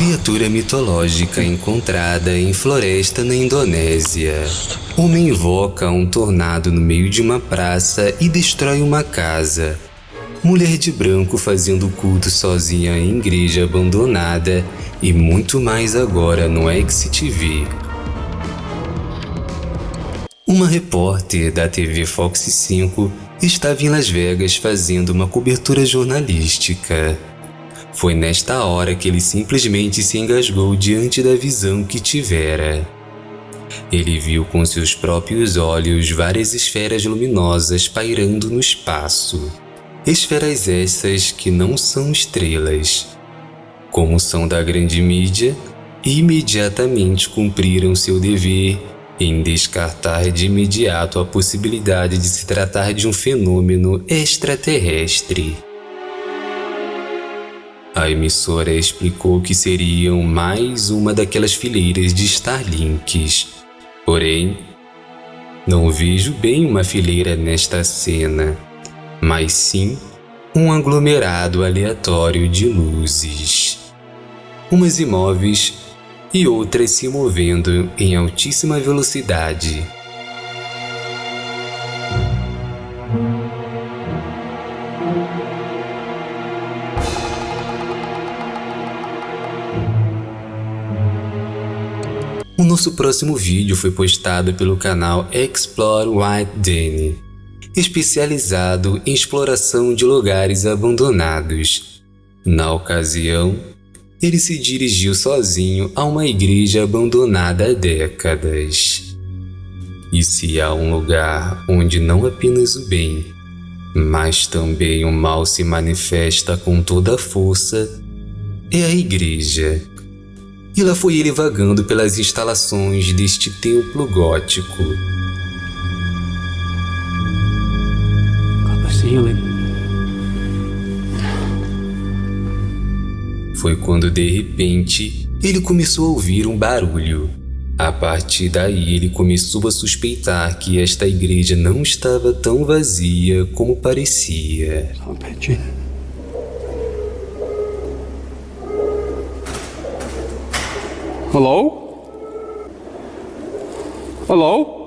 Criatura mitológica encontrada em floresta na Indonésia. Homem invoca um tornado no meio de uma praça e destrói uma casa. Mulher de branco fazendo culto sozinha em igreja abandonada e muito mais agora no XTV. Uma repórter da TV Fox 5 estava em Las Vegas fazendo uma cobertura jornalística. Foi nesta hora que ele simplesmente se engasgou diante da visão que tivera. Ele viu com seus próprios olhos várias esferas luminosas pairando no espaço. Esferas essas que não são estrelas. Como são da grande mídia, imediatamente cumpriram seu dever em descartar de imediato a possibilidade de se tratar de um fenômeno extraterrestre. A emissora explicou que seriam mais uma daquelas fileiras de Starlinks. Porém, não vejo bem uma fileira nesta cena, mas sim um aglomerado aleatório de luzes. Umas imóveis e outras se movendo em altíssima velocidade. O nosso próximo vídeo foi postado pelo canal Explore White Danny, especializado em exploração de lugares abandonados. Na ocasião, ele se dirigiu sozinho a uma igreja abandonada há décadas. E se há um lugar onde não apenas o bem, mas também o mal se manifesta com toda a força, é a igreja. E lá foi ele vagando pelas instalações deste templo gótico. Foi quando de repente ele começou a ouvir um barulho. A partir daí ele começou a suspeitar que esta igreja não estava tão vazia como parecia. Hello? Hello?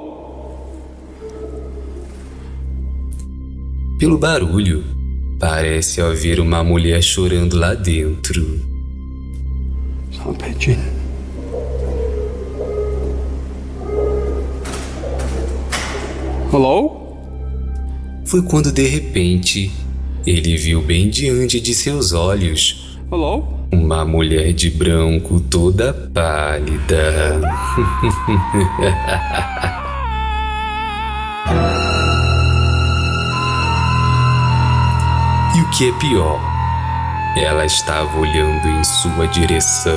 Pelo barulho, Parece haver uma mulher chorando lá dentro. Hello? Foi quando de repente ele viu bem diante de seus olhos Hello? Uma mulher de branco toda pálida. E o que é pior, ela estava olhando em sua direção.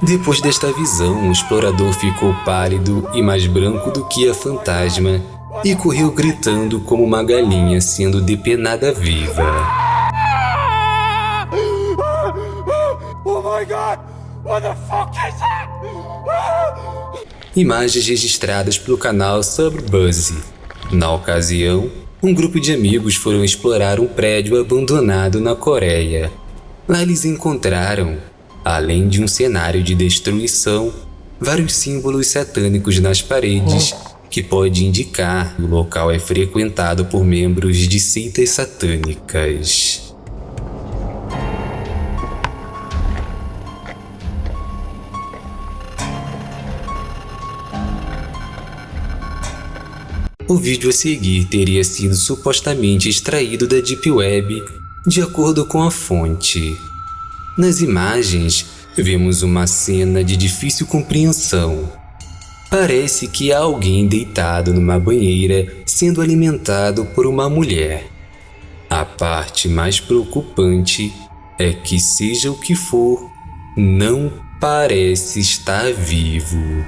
Depois desta visão, o explorador ficou pálido e mais branco do que a fantasma e correu gritando como uma galinha sendo depenada viva. Oh? Imagens registradas pelo canal Subbuzzy. Na ocasião, um grupo de amigos foram explorar um prédio abandonado na Coreia. Lá eles encontraram, além de um cenário de destruição, vários símbolos satânicos nas paredes, que pode indicar que o local é frequentado por membros de seitas satânicas. O vídeo a seguir teria sido supostamente extraído da Deep Web, de acordo com a fonte. Nas imagens, vemos uma cena de difícil compreensão. Parece que há alguém deitado numa banheira sendo alimentado por uma mulher. A parte mais preocupante é que, seja o que for, não parece estar vivo.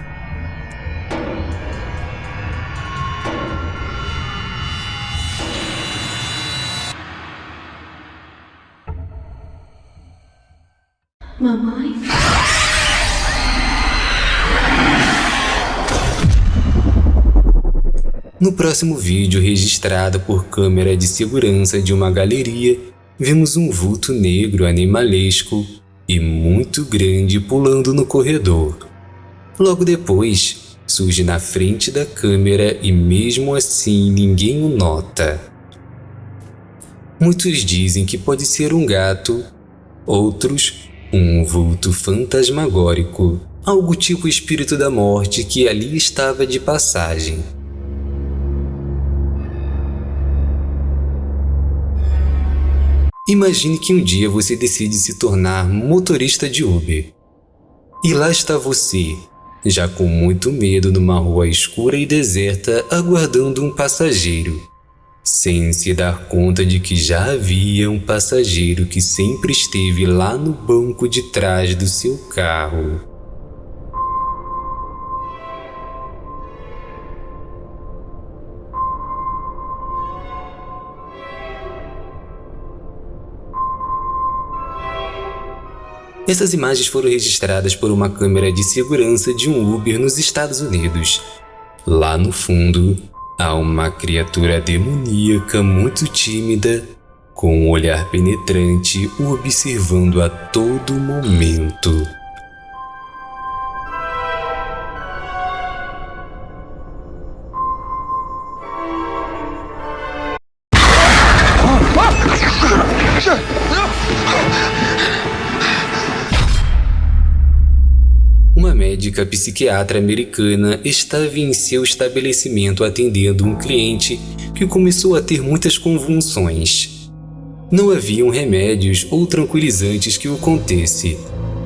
No próximo vídeo, registrado por câmera de segurança de uma galeria, vemos um vulto negro animalesco e muito grande pulando no corredor. Logo depois, surge na frente da câmera e mesmo assim ninguém o nota. Muitos dizem que pode ser um gato, outros um vulto fantasmagórico, algo tipo espírito da morte que ali estava de passagem. Imagine que um dia você decide se tornar motorista de Uber. E lá está você, já com muito medo numa rua escura e deserta aguardando um passageiro sem se dar conta de que já havia um passageiro que sempre esteve lá no banco de trás do seu carro. Essas imagens foram registradas por uma câmera de segurança de um Uber nos Estados Unidos. Lá no fundo, Há uma criatura demoníaca muito tímida, com um olhar penetrante observando a todo momento. Médica psiquiatra americana estava em seu estabelecimento atendendo um cliente que começou a ter muitas convulsões. Não haviam remédios ou tranquilizantes que o contesse,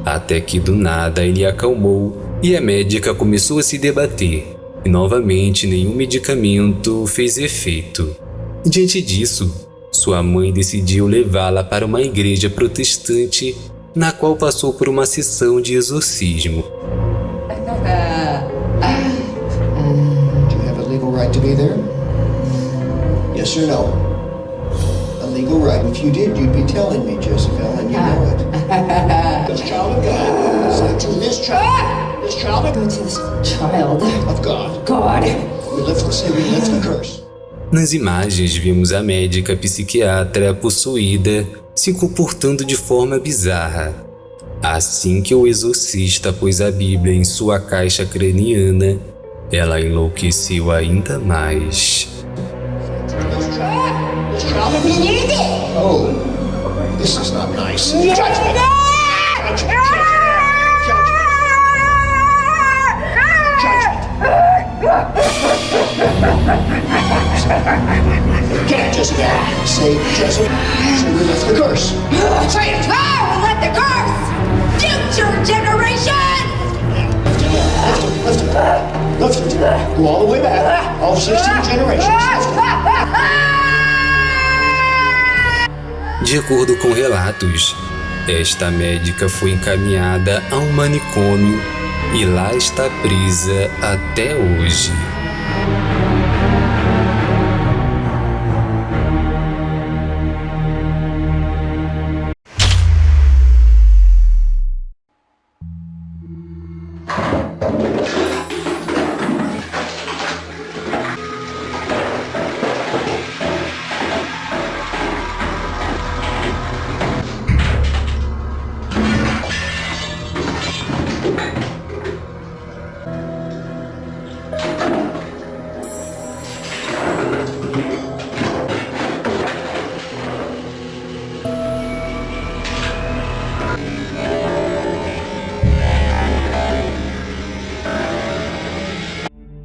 até que do nada ele acalmou e a médica começou a se debater, e novamente nenhum medicamento fez efeito. Diante disso, sua mãe decidiu levá-la para uma igreja protestante na qual passou por uma sessão de exorcismo. Be there? Yes or no? A legal right. If you did, you'd be telling me, Jezebel, and you know it. this child of God. Say to this child. This child of Go to this child. Of God. God. We lift, say we lift the curse. Nas imagens vimos a médica psiquiatra possuída se comportando de forma bizarra. Assim que o exorcista pôs a Bíblia em sua caixa craniana, ela enlouqueceu ainda mais. Can't just say Jezebel. So we lift the curse. Say it! Oh, let the curse! Go all the way back. All 16 generations. De acordo com relatos, esta médica foi encaminhada a um manicômio e lá está presa até hoje.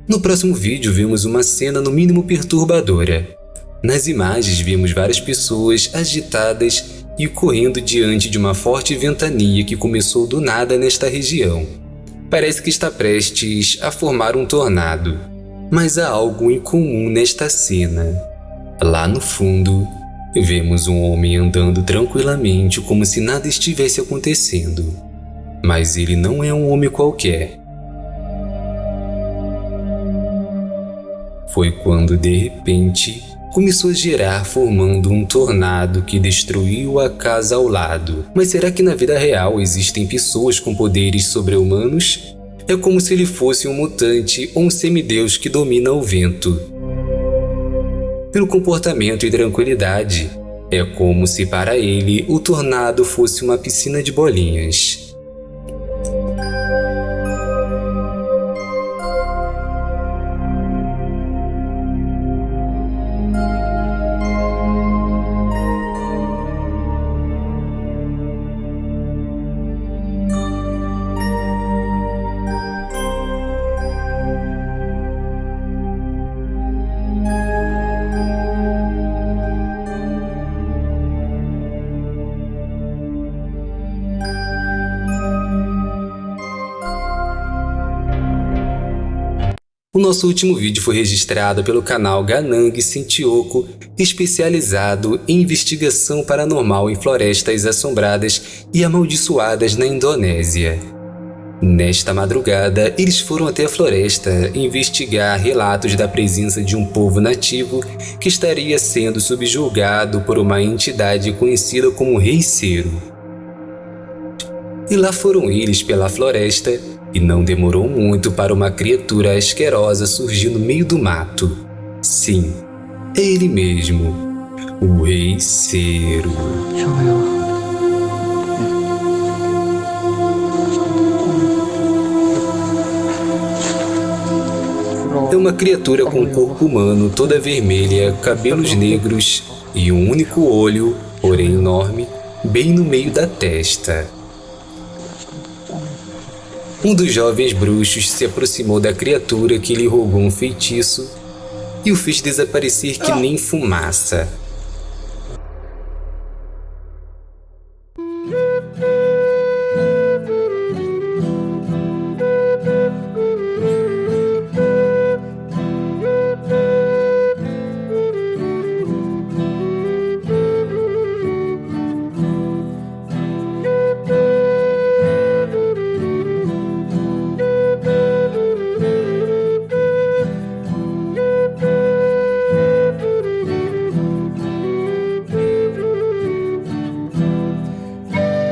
No próximo vídeo vemos uma cena no mínimo perturbadora. Nas imagens vemos várias pessoas agitadas e correndo diante de uma forte ventania que começou do nada nesta região. Parece que está prestes a formar um tornado, mas há algo incomum nesta cena. Lá no fundo, vemos um homem andando tranquilamente como se nada estivesse acontecendo. Mas ele não é um homem qualquer. Foi quando, de repente, começou a girar formando um tornado que destruiu a casa ao lado. Mas será que na vida real existem pessoas com poderes sobre-humanos? É como se ele fosse um mutante ou um semideus que domina o vento. pelo comportamento e tranquilidade. É como se para ele o tornado fosse uma piscina de bolinhas. O nosso último vídeo foi registrado pelo canal Ganang Sintioco, especializado em investigação paranormal em florestas assombradas e amaldiçoadas na Indonésia. Nesta madrugada, eles foram até a floresta investigar relatos da presença de um povo nativo que estaria sendo subjulgado por uma entidade conhecida como Rei Cero. E lá foram eles pela floresta e não demorou muito para uma criatura asquerosa surgir no meio do mato. Sim, é ele mesmo, o Rei Cero. É uma criatura com corpo humano toda vermelha, cabelos negros e um único olho, porém enorme, bem no meio da testa. Um dos jovens bruxos se aproximou da criatura que lhe rogou um feitiço e o fez desaparecer que nem fumaça.